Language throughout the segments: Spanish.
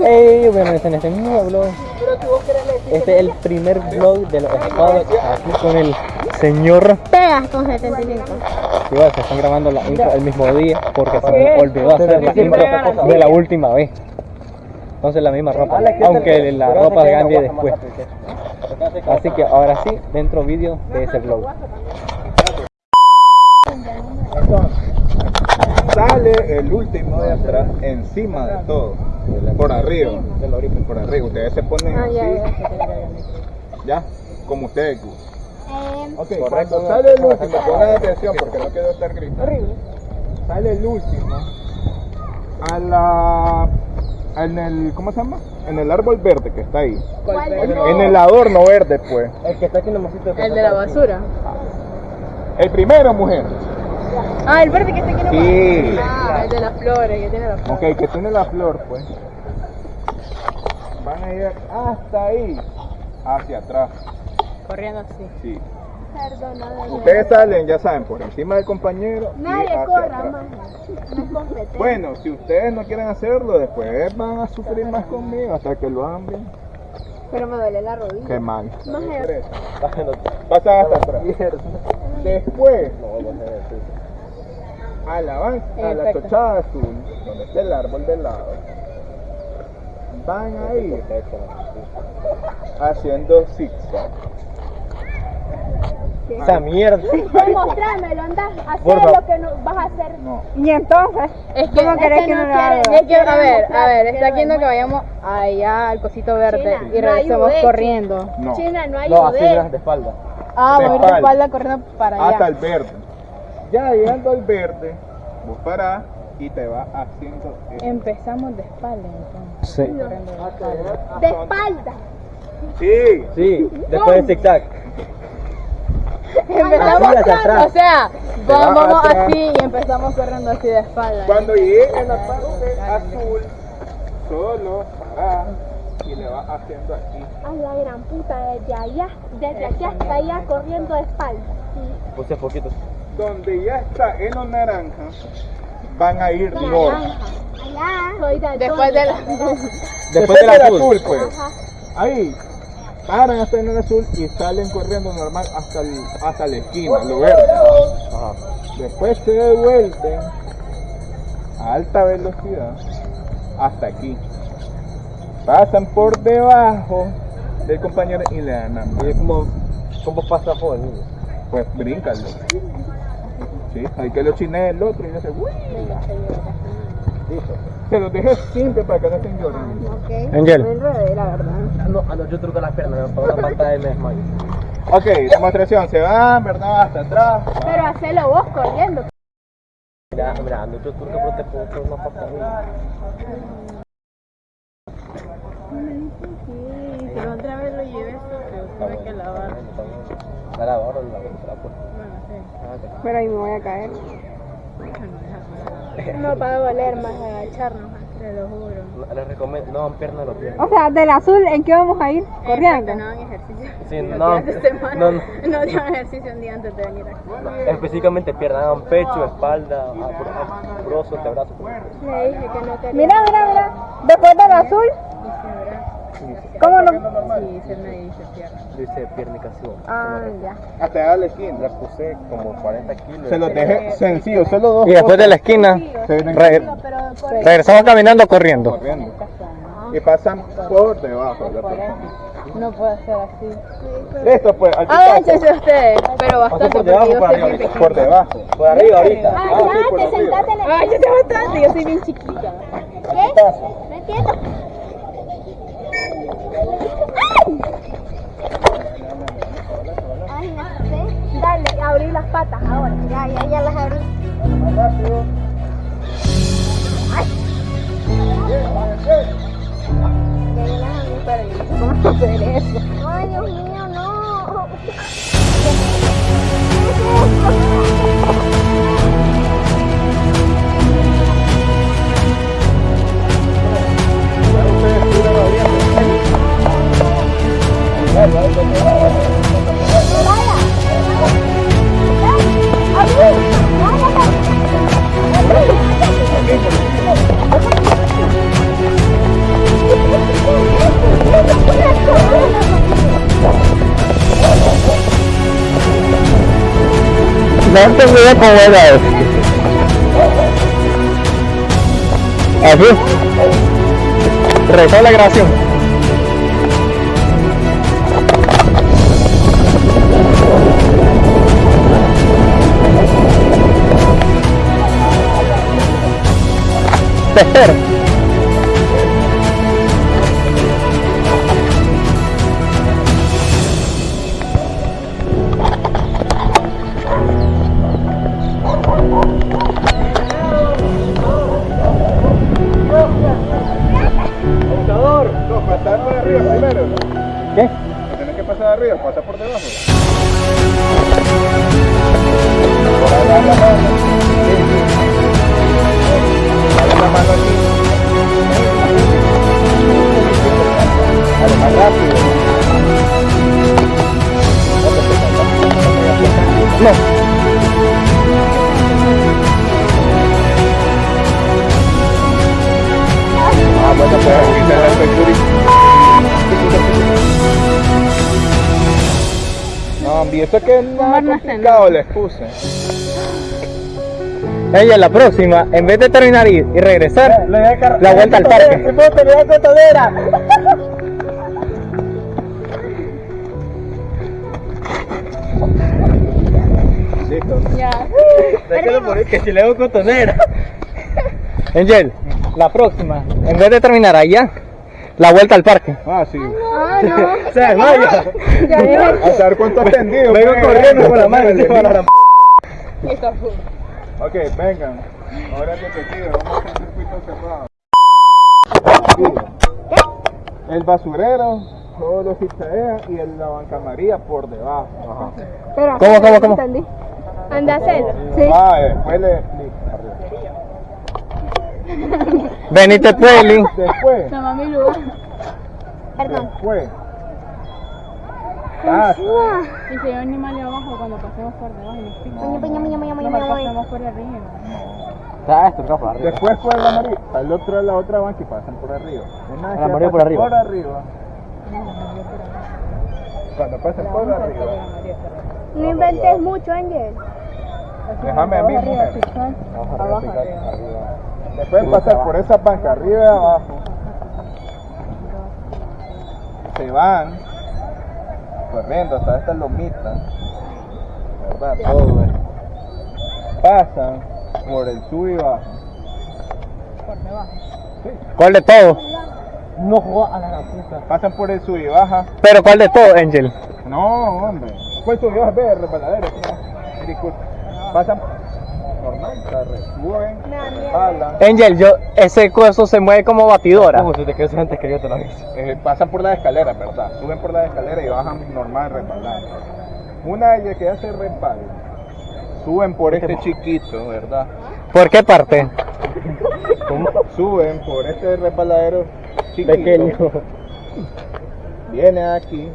Hey, bueno, en este mismo blog. Este es el primer vlog de los espados aquí con el señor. Pegas con 75. Igual se están grabando la intro el mismo día porque se me olvidó hacer la intro de la última vez. Entonces la misma ropa, aunque la ropa de Gandhi después. Así que ahora sí, dentro vídeo de ese vlog. Sale el último de atrás encima de todo. Por arriba. Por arriba. Ustedes se ponen Ah, ya, así. ya. Ya. Como ustedes. Eh, Ok, cuando sale el último, pongan atención porque no quiero estar gritando. Sale el último a la. En el. ¿Cómo se llama? En el árbol verde que está ahí. En el adorno verde, pues. El que está aquí en el mosquito El de la basura. El primero, mujer. Ah, el verde que está aquí en Sí. Ah, el de las flores, que tiene las flores. Ok, que tiene la flor, pues. Van a ir hasta ahí. Hacia atrás. Corriendo así. Sí. perdona, de Ustedes salen, ya saben, por encima del compañero. y Nadie hacia corra atrás. más. No. Bueno, si ustedes no quieren hacerlo, después van a sufrir más conmigo hasta que lo hagan bien. Pero me duele la rodilla. Qué mal. Pasan hasta atrás. Después, a la, a la tochada azul, donde está el árbol del lado, van a ir haciendo zigzag. Esa mierda. Demostrármelo, anda. Hacer lo que no vas a hacer. No. Y entonces, Es que, ¿cómo querés que no lo haga? quieren- Es que, a quieren ver, a ver, está haciendo que vayamos allá al cosito verde China, y no regresemos corriendo. No. China, no No, así no de espalda. Ah, De voy a ir de espalda. espalda corriendo para Hasta allá. el verde. Ya llegando al verde, vos parás y te vas haciendo esto. Empezamos de espalda entonces. Sí. Corriendo de espalda. De espalda. Sí. Sí, después del zigzag. Empezamos, atrás. o sea, vamos, vamos atrás. así y empezamos corriendo así de espalda. Cuando llegues a la parte azul, solo parás y le vas haciendo aquí. A la gran puta, desde allá, desde aquí hasta allá corriendo de espalda. Puse poquito. Donde ya está en los naranjas, van a ir norte. Allá. De Después de la... Después del azul. pues. Ahí. Paran hasta en el azul y salen corriendo normal hasta, el- hasta la esquina, lo verde. Ajá. Después se devuelven a alta velocidad hasta aquí. Pasan por debajo del compañero y le dan a Y es como, como pasa joven. Pues bríncalo. Sí, hay que lo chine el otro y no se. ¡Uy! Se los dejé simple para que no estén llorando. Angel. la verdad. No, ah, no, yo truco las piernas, la pantalla y me desmayo. Ok, demostración. Se van, ¿verdad? Hasta atrás. Pero hacelo vos corriendo. Mira, mira, yo truco, pero te puedo hacer una pantalla. Sí, si otra vez lo lleves, tuve que lavar. La lavo, ahora la. Bueno, sí. Ah. Pero ahí me voy a caer. No va a doler más agacharnos. Te lo juro. No, Les recomiendo, no piernas los pies. O sea, del azul, ¿en qué vamos a ir? Corriendo. No hagan ejercicio. Sí, no, semana. no, no. No hagan ejercicio un día antes de venir aquí. No, específicamente piernas, hagan pecho, espalda, abra- brazo, antebrazo. Le dije que no quería. Mira, mira, mira. Después del azul, ¿cómo no? Sí, se me dice pierna. Dice piernicación. Ah, ya. Hasta allá a la esquina. Le puse como 40 kilos. Se los dejé sencillo, solo dos. Y después de la esquina, regresamos caminando corriendo. corriendo. Y pasan por debajo de la persona. No puede ser así. Listo, pues, al. Agáchense ustedes, pero bastante por debajo, por arriba. pequeña. Por debajo. Por arriba ahorita. Ah, Andate, arriba. sentate en el... Ay, yo sé bastante, yo soy bien chiquita. ¿Qué? No entiendo. Ay, no sé. Dale, abrí las patas ahora. Ya, ya, ya las abrí. Ay, Dios mío, no. Tengo idea cómo era eso. Así. La grabación. Te ¿Qué? Tienes que pasar arriba, pasa por debajo. Dale la mano aquí. Dale más rápido. No. Ah, bueno, pues aquí está la security. No, hombre, eso que es más complicado les puse. Ella la próxima, en vez de terminar y, y regresar, la vuelta al parque. Listo. Ya. Déjalo morir que si le hago cotonera. Angel, la próxima, en vez de terminar allá, la vuelta al parque. Ah, sí. Ah, no. Se desmaya. A saber cuánto has tendido. Vengo pues. corriendo con la mano encima la. Ok, vengan. Ahora es detective, vamos a hacer circuito cerrado. El basurero, todos los zigzaguean y el, la banca María por debajo. Ajá. Pero, ¿Cómo, cómo, cómo? Entendí. Anda a hacerlo. Sí. Ah, después le arriba. Venite pues. Después, Toma mi lugar. Perdón. después. Y si hay un animal abajo cuando pasemos por debajo piña, piña, piña, piña, Mejor piña. pasemos por arriba. Después por la María, al otro la otra banca y pasan por arriba. Una La por arriba. Por arriba. Cuando pasen por arriba. No inventes mucho, Angel. Déjame a mí, mujer. Arriba. Después pasar por esa banca arriba y abajo. Se van corriendo hasta esta lomita. ¿Verdad? Todo esto. Pasan por el sub y bajo. ¿Cuál de todo? Pasan por el sub y baja. Pero ¿cuál de todo, Angel? No, hombre. ¿Cuál sub y baja? Ve, resbaladero. ¿no? Disculpa. Pasan jalan. Angel, yo, ese coso se mueve como batidora. Eh, pasan por la escalera, ¿verdad? Suben por la escalera y bajan normal resbalando. Una vez que ya se resbalan, suben por este chiquito, ¿verdad? ¿Por qué parte? Suben por este resbaladero chiquito. Pequeño. Viene aquí,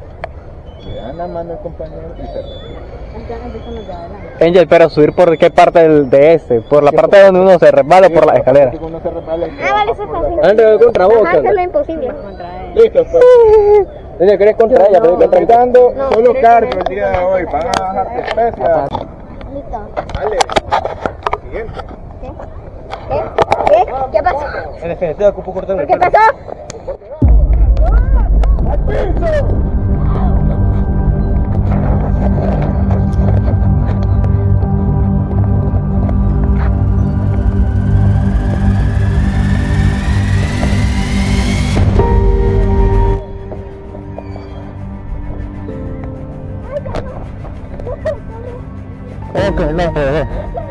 le dan la mano al compañero y se de adelante. Angel, pero subir por qué parte del, de ese? ¿Por la parte donde uno se resbala o por la escalera? Uno se resbala Ah, vale, eso es fácil. Ande contra vos, Ajá, eso es lo imposible. Contra él. Listo, pues. Angel, ¿querés contra ella? Pero No, solo quiero cargo el día de hoy. Van a bajar de especia. Listo. Dale. Siguiente. ¿Qué? ¿Qué? ¿Qué? ¿Qué pasó? En definitiva, ocupo cortar ¿Por qué pasó? Ok, no, no,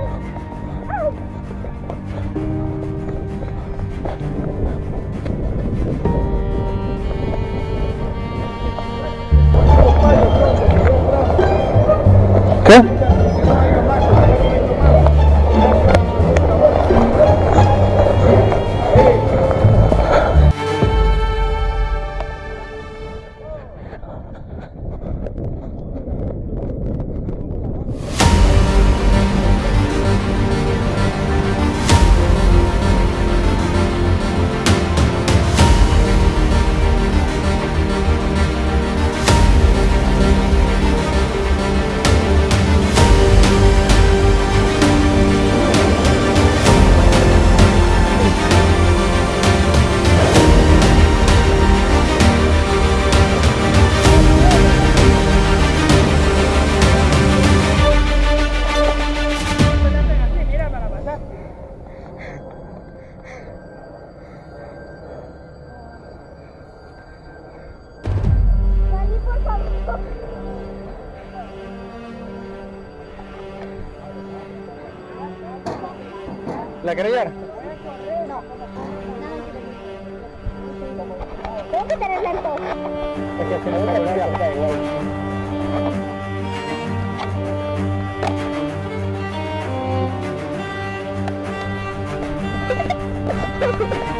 ¿Qué? ¿La querés llevar? Tengo que tener lento. Es que si no, llevar.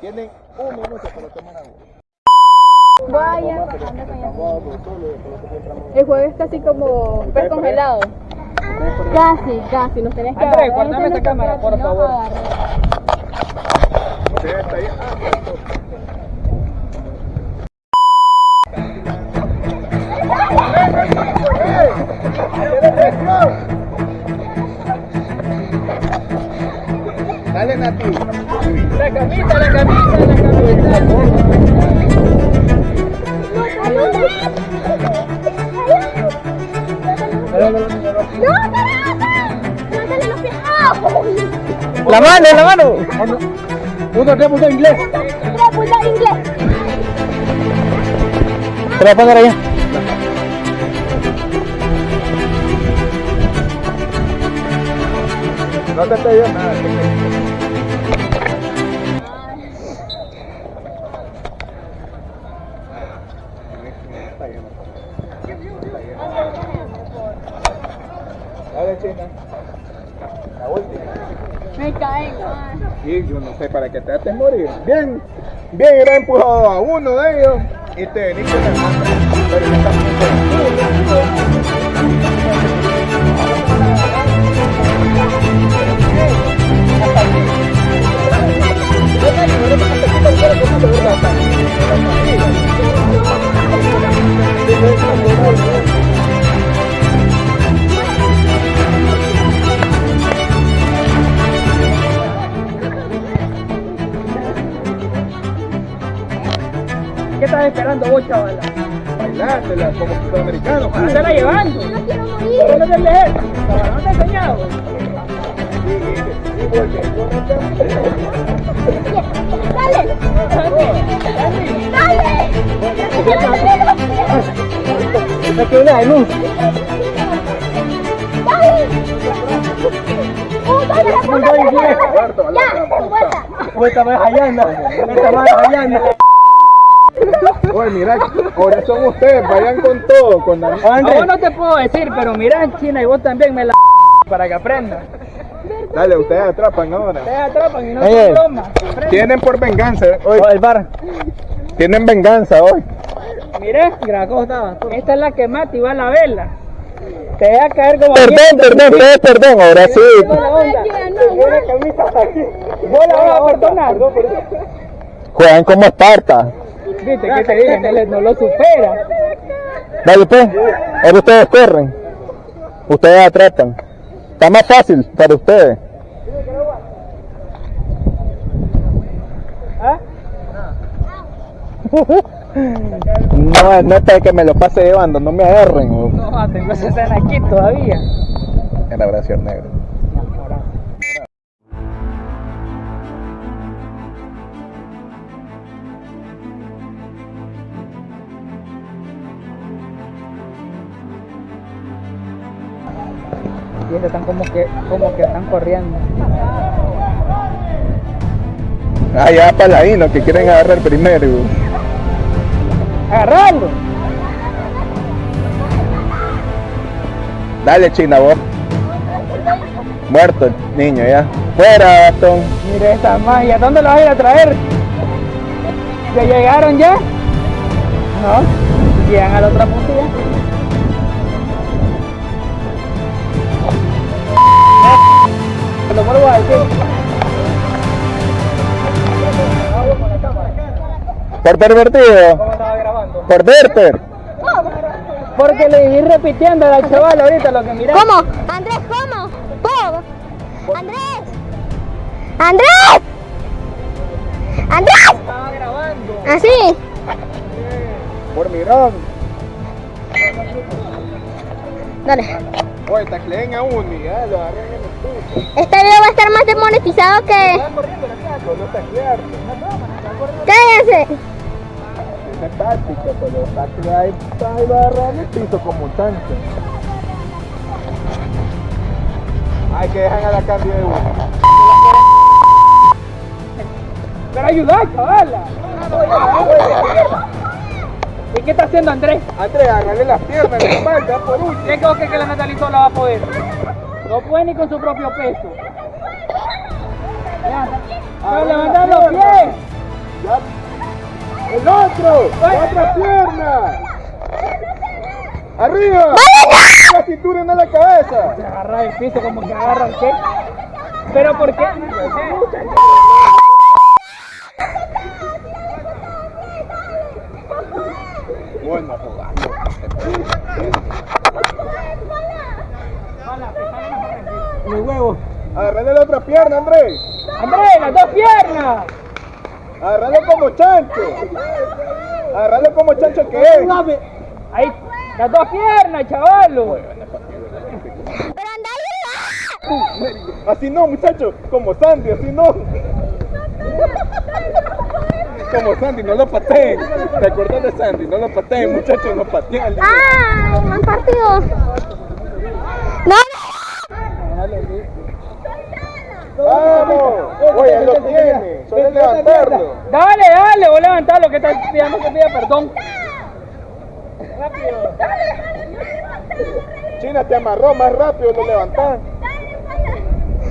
Tienen un minuto para tomar agua. Vaya. El juego es casi como pez congelado. Casi, casi. Nos tenés que Andrés, agarrar. guárdame Esa esa es cámara, nuestra por favor. agarrar. Dale, Nati. La camisa, la camisa, la camisa. La mano, la mano. Uno, tres, punto inglés. Te la voy a poner allá. No te estoy viendo nada. Bien, bien, era empujado a uno de ellos. Y te ¿Qué estás esperando vos, chavala? bailártela como sudamericano. Para estarla llevando. No quiero ¿Por morir. no te lees? Chavala, no te he enseñado. Dale. Dale. Dale. Dale, bien. Ya, vuelta. Más allá anda. Vuelta más allá Oye, mira, ahora son ustedes, vayan con todo, con la... A vos no te puedo decir, pero mira, China, y vos también me la para que aprendas. Dale, ustedes atrapan ahora. Te atrapan y no Oye. te tomas. Tienen por venganza hoy. el bar. Tienen venganza hoy. Mire, Graco estaba. Esta es la que mata y va a la vela. Te va a caer como Perdón, perdón, ustedes perdón, ahora sí. Juegan como Esparta. Viste que te dije, no, lo supera. Dale pues, ahora ustedes corren. Ustedes atrapan. Está más fácil para ustedes. ¿Ah? No, no es que me lo pase llevando, no me agarren. No, tengo esa escena aquí todavía. En la oración negra. Y estos están como que, como que están corriendo. Ah, ya paladinos que quieren agarrar primero. ¡Agarrarlo! Dale, China, vos. Muerto el niño ya. Fuera, Gastón. Mire esta magia, ¿dónde lo vas a ir a traer? ¿Ya llegaron ya? No, llegan a la otra punta Lo vuelvo a decir. Por pervertido. ¿Cómo estaba grabando? Por Berter. Porque le iba repitiendo al chaval ahorita lo que mirá. ¿Cómo? Andrés, ¿cómo? Bob. Andrés. Andrés. Andrés. Estaba grabando. Así. Por mirón. Dale. Oye, tacleen a uno y ya lo agarran en el. Este video va a estar más demonetizado que... Taclear. ¡Cállense! Táctica, taclear ahí va a agarrar el piso como un chancho. Ay, que dejan a la cambio de uno. Pero ayuda, chavala. ¿Y qué está haciendo Andrés? Andrés, agarrarle las piernas, la espalda, por último. ¿Qué creo que, la Natalie sola va a poder? No puede ni con su propio peso. Ya, Ah, levanta los pies. ¡El otro! ¡La otra pierna! ¡Arriba! La cintura no la cabeza. Se agarra el piso como que agarra el qué. ¿Pero por qué? Bueno, jugando. Los huevos. Agarrale la otra pierna, Andrés. Andrés, las dos piernas. Agarralo como chancho. Agarralo como chancho que es. Ahí, las dos piernas, chavalo. ¡Pero anda! Así no, muchacho. Como Sandy, así no. Como Sandy, no lo pateen. ¿Te acuerdas de Sandy? No lo pateen, muchachos, no pateen. ¡Ah! ¡Me han partido! ¡No! ¡Vamos! Oye, lo tiene. Solo levantarlo. Dale, dale, vos levantalo que estás pidiendo que pida perdón. Rápido. China te amarró más rápido, lo levantás.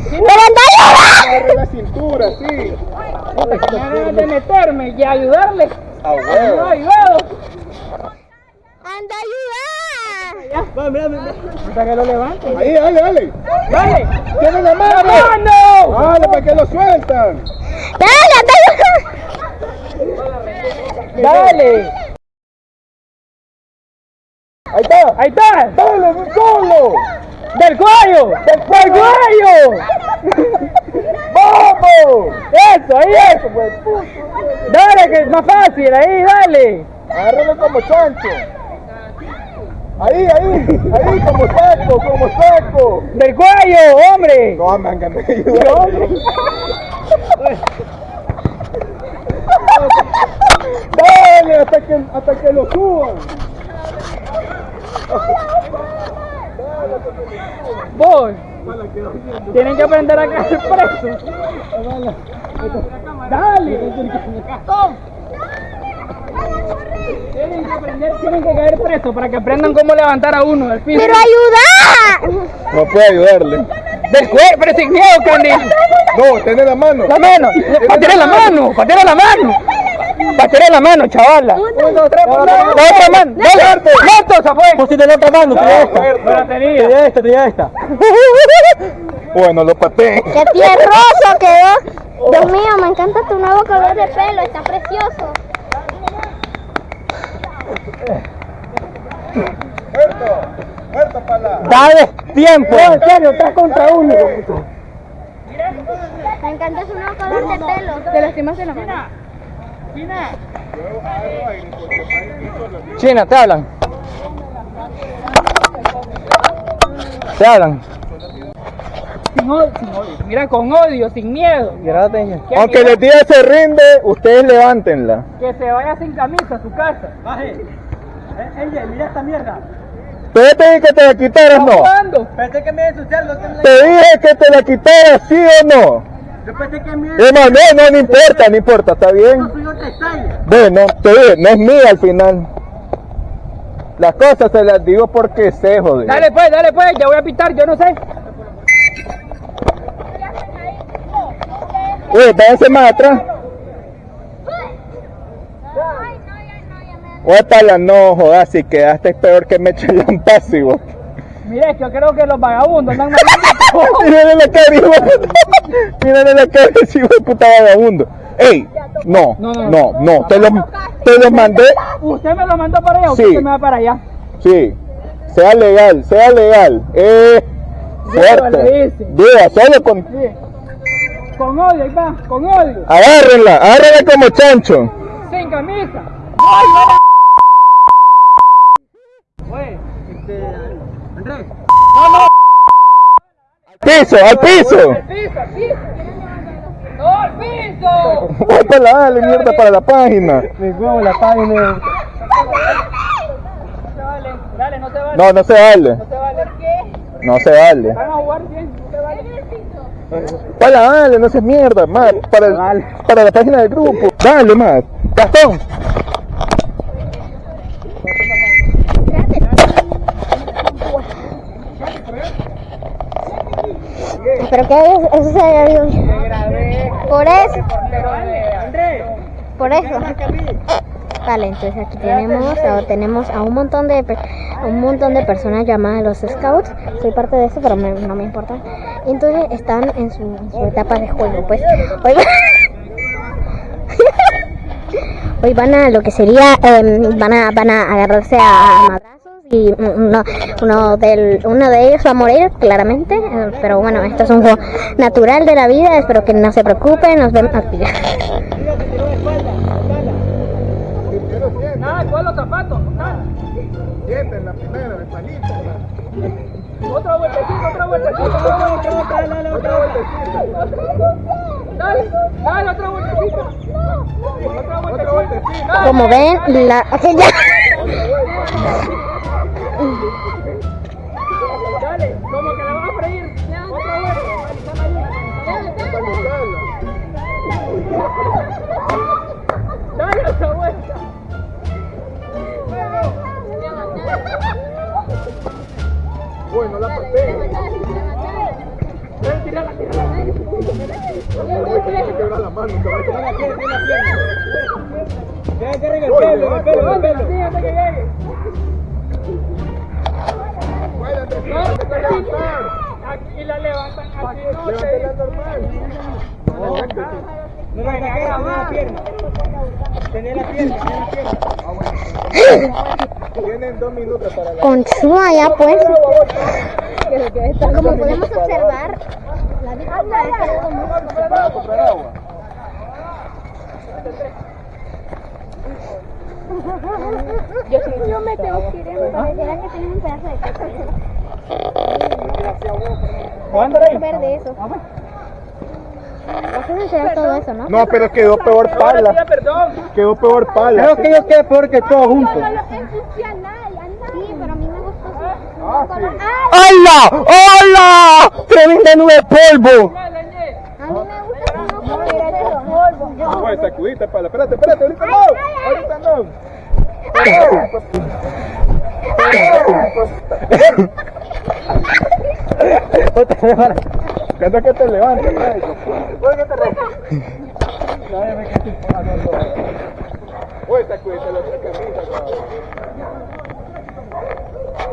¡Pero anda ayuda! Agarre la cintura, sí. Ganas de meterme y ayudarle. A No he huevo. ¡Anda ayuda! Ya. Hasta que lo levante. Ahí, dale, dale. Dale. ¡Tiene la ¡La mano! ¡Dale, para que lo sueltan! ¡Dale, anda ayuda! Dale. Ahí está. Ahí está. ¡Dale, solo! Del cuello. Del cuello. ¡Vamos! Eso, ahí es. Dale, que es más fácil. Ahí, dale. Agárralo como chancho. Ahí, ahí, ahí, como saco, como saco. Del cuello, hombre. No, me han ganado. Dale, hasta que, hasta que lo suban. Vos. Tienen que aprender a caer preso. Dale. Tienen que aprender, tienen que caer preso para que aprendan cómo levantar a uno del piso. ¡Pero ayuda! No puede ayudarle. Del cuerpo, pero sin miedo, Candy. No, tiene la mano. La mano, patera la mano, patera la mano. Patera la mano, chavala. La otra mano. Dale, ¡Neto, se fue! Pusiste la otra mano, tenía esta. No. Tenía esta, tenía esta. Bueno, lo pateé. ¡Qué tierroso quedó! Dios mío, me encanta tu nuevo color de pelo, está precioso. Muerto, muerto para la. ¡Dale tiempo! en serio, estás contra uno. Me encanta su nuevo color de pelo. Te lastimaste la mano. China, te hablan. Te hablan. Sin odio, sin odio. Mira, con odio, sin miedo. Aunque la tía se rinde, ustedes levántenla. Que se vaya sin camisa a su casa. Baje. Ella, mira esta mierda. Te dije que te la quitaras, no. ¿Cuándo? Pensé que me iba a ensuciar, no te Te dije que te la quitaras, sí o no. Yo pensé que me no, no, no, no importa, no importa, está bien. Bueno, te no es mía al final. Las cosas se las digo porque sé, joder. Dale pues, dale pues, ya voy a pitar, yo no sé. Váyanse más atrás. Ótala, no, jodas, si quedaste peor que me eché el pasivo. Mire, yo creo que los vagabundos andan mal. Mírale la cara, hijo de puta. Mírale la cara, hijo de puta vagabundo. Ey, no, No, no, no, no, te lo, te lo mandé, ¿Usted me lo mandó para allá o Sí. usted me va para allá? sí, sea legal, sea legal. Eh, fuerte. Diga, solo con, Sí. Con odio, ahí va, con odio. agárrenla, agárrenla como chancho. Sin camisa. Oye, este. Andrés. Piso, al piso. Al piso, al piso. ¡No, al piso! Dale mierda para la página. Mi huevo, la página. No se vale, dale, no se vale. No, no se vale, No se vale. no se vale. Van a jugar bien, no se vale. Para, dale, no seas mierda, más, para, el- para la página del grupo. Dale, más. Gastón. Pero que eso, eso se haya ido. Por eso, por eso. Vale, entonces aquí tenemos, tenemos a un montón de a un montón de personas llamadas los scouts. Soy parte de eso, pero no me importa. Entonces están en su, etapa de juego. Pues hoy, hoy van a lo que sería, em, van a van a agarrarse a madrazos y uno, del, uno de ellos va a morir claramente. eh, Pero bueno, esto es un juego natural de la vida. Espero que no se preocupen. Nos vemos aquí. Nada, ¿cuál los zapatos? Nada. Sienten la primera, el palito. Otra vueltecita, otra vueltecita, otra vueltecita, dale, otra vueltecita. Dale, dale, otra vueltecita. Otra vueltecita. Como ven, la. Dale, como que la van a freír. Otra vuelta. Dale otra vuelta. Bueno, la pasé. Quebra la mano, la pierna. Deja que regue el pelo, el pelo, el pelo. Aquí la levantan así, no Levántela normal. No la pierna. Tenía la pierna, tenía la pierna. Tienen dos minutos para la. Continúa ya pues. Como podemos observar, la víctima muy Para comprar agua. Yo me tengo que ir, me pareciera que tiene un pedazo de caca. ¿Cuándo Quiero ver de eso. Vas a enseñar todo eso, ¿no? No, pero quedó peor pala. perdón. Quedó peor pala. Creo que yo quedé peor que todos juntos. Sí, pero a mí me gustó. Ah, sí. ¡Hola! ¡Hola! ¡Tremenda nube de polvo! A mí me gusta polvo. No, pues, sacudita pala. Espérate, espérate, ahorita no. Ahorita no. Que te la otra camisa, cabrón.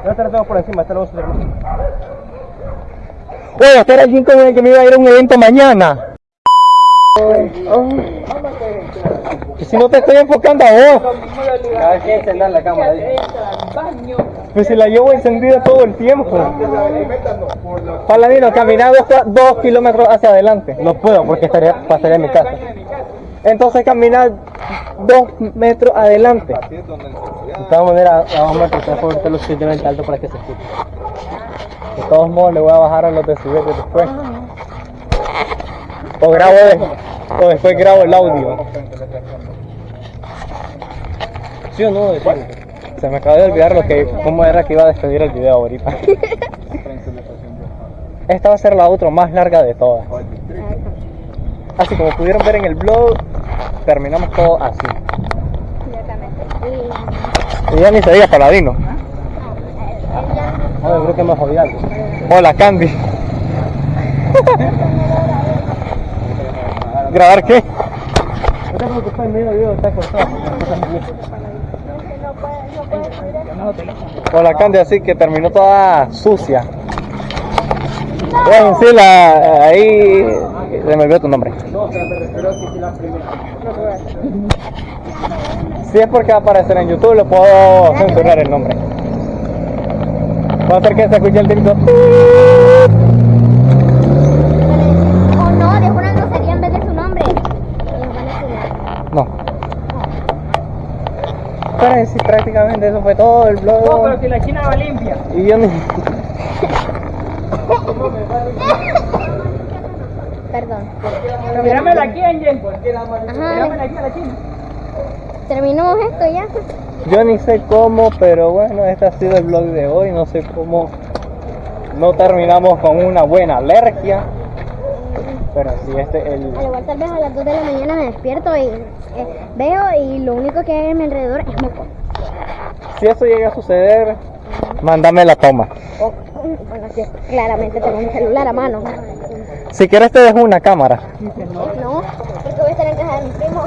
No te lo tengo por encima, este lo voy a subir con que me iba a ir a un evento mañana. Si no te estoy enfocando a vos. La. Pues si la llevo encendida todo el tiempo. Paladino, caminar dos, dos kilómetros hacia adelante. No puedo porque estaría, pasaría en mi casa. Entonces caminar dos metros adelante. De todas maneras, vamos a empezar por lo suficientemente alto para que se escuche. De todos modos, le voy a bajar a los decibeles después. O grabo o después grabo el audio. ¿Sí o no? Decime. Se me acaba de olvidar lo que, cómo era que iba a despedir el video ahorita. Esta va a ser la outro más larga de todas. Así como pudieron ver en el blog, terminamos todo así. Y ya ni se diga paladino. No, yo creo que me jodí algo. Hola Candy. ¿Grabar qué? No te preocupes, el medio video está cortado. Hola Candy, así que terminó toda sucia. Bueno, sí, la, ahí se me olvidó tu nombre. Si es porque va a aparecer en YouTube, le puedo censurar el nombre. Va a hacer que se escuche el grito. O no, dejó una grosería en vez de su nombre. Y nos van a funar. No. Sí, prácticamente eso fue todo el blog. No, pero si la china va limpia. Y yo ni... Perdón. Pero míramela aquí, Angel. Aquí a la china. terminamos esto ya. Yo ni sé cómo, pero bueno, este ha sido el blog de hoy. No sé cómo no terminamos con una buena alergia. Pero sí, este el... Al igual tal vez a las 2 de la mañana me despierto y eh, veo y lo único que hay a mi alrededor es moco. Si eso llega a suceder, mándame la toma. Bueno, sí, claramente tengo un celular a mano. Si quieres te dejo una cámara. No, porque voy a estar en casa de mi primo.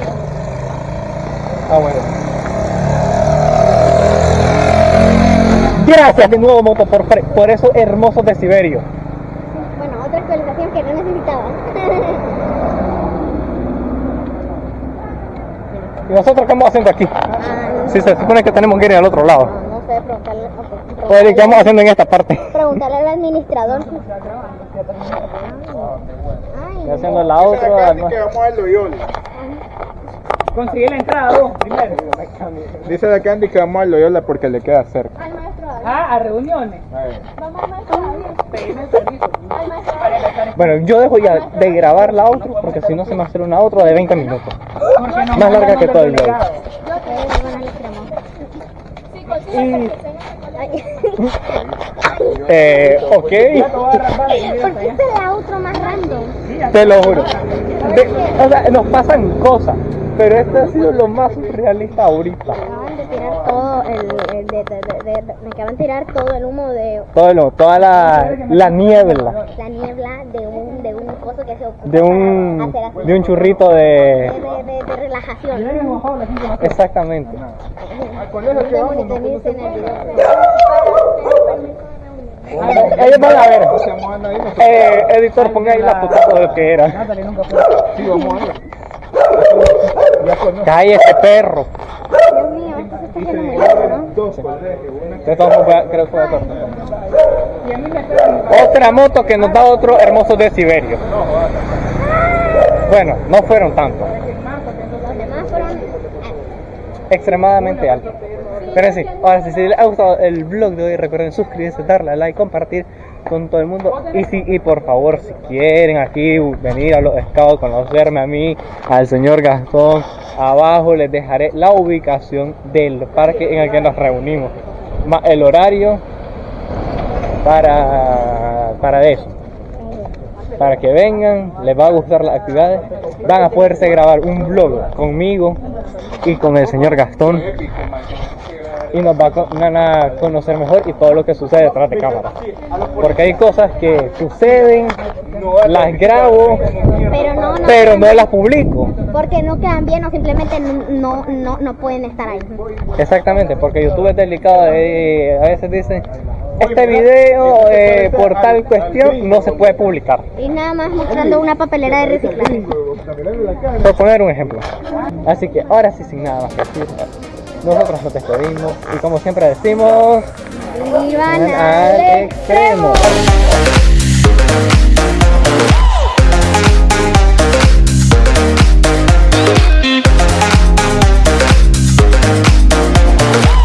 Ah, bueno. Gracias de nuevo, Moto, por, por esos hermosos de Siberio. Bueno, otra actualización que no necesitaba. ¿Y nosotros qué vamos haciendo aquí? Si se supone que tenemos que ir al otro lado. no, no sé, preguntarle, Oye, ¿qué preguntarle, vamos haciendo en esta parte? preguntarle al administrador. Ay, Estoy haciendo la otra. Que vamos al Loyola. Conseguí la entrada, vos, primero. Dice la Candy que vamos al Loyola porque le queda cerca. Ah, a reuniones. Bueno, yo dejo ya de grabar la otra porque si no se me hacer una otra de 20 minutos. Más larga que todo el blog. delegados. Y, eh, ok, te ¿Por qué es la outro más random? te lo juro. De- o sea, nos pasan cosas, pero este ha sido lo más surrealista ahorita. Acaban de tirar todo el, el de, de, de, de- me acaban de tirar todo el humo de Todo lo, toda la, la niebla la niebla de un de un coso que se ocupa de un, para hacer así. de un churrito de, de... de, de, de relajación. Exactamente. El video. Ellos van a ver. Eh, editor, ponga ahí la foto de lo que era. Natalie nunca fue. Sí, vamos a ir. Cállese, perro. Dios mío, esto se está. Dos creo que fue de. Otra moto que nos da otro hermoso de Siberio. Bueno, no fueron tantos. Los demás fueron Extremadamente altos. Pero sí, ahora sí, si les ha gustado el vlog de hoy, recuerden suscribirse, darle a like, compartir con todo el mundo. Y si, y por favor, si quieren aquí venir a los scouts, conocerme a mí, al señor Gastón, abajo les dejaré la ubicación del parque en el que nos reunimos. Más el horario para, para eso. Para que vengan, les va a gustar las actividades, van a poderse grabar un vlog conmigo y con el señor Gastón y nos van a conocer mejor y todo lo que sucede detrás de cámara. Porque hay cosas que suceden, las grabo, pero no, las publico. Porque no quedan bien o simplemente no, no, no pueden estar ahí. Exactamente, porque YouTube es delicado eh, eh, a veces dicen, este video eh, por tal cuestión no se puede publicar. Y nada más mostrando una papelera de reciclaje. Por poner un ejemplo. Así que ahora sí, sin nada más. Nosotros no te y como siempre decimos... ¡Vivan al extremo.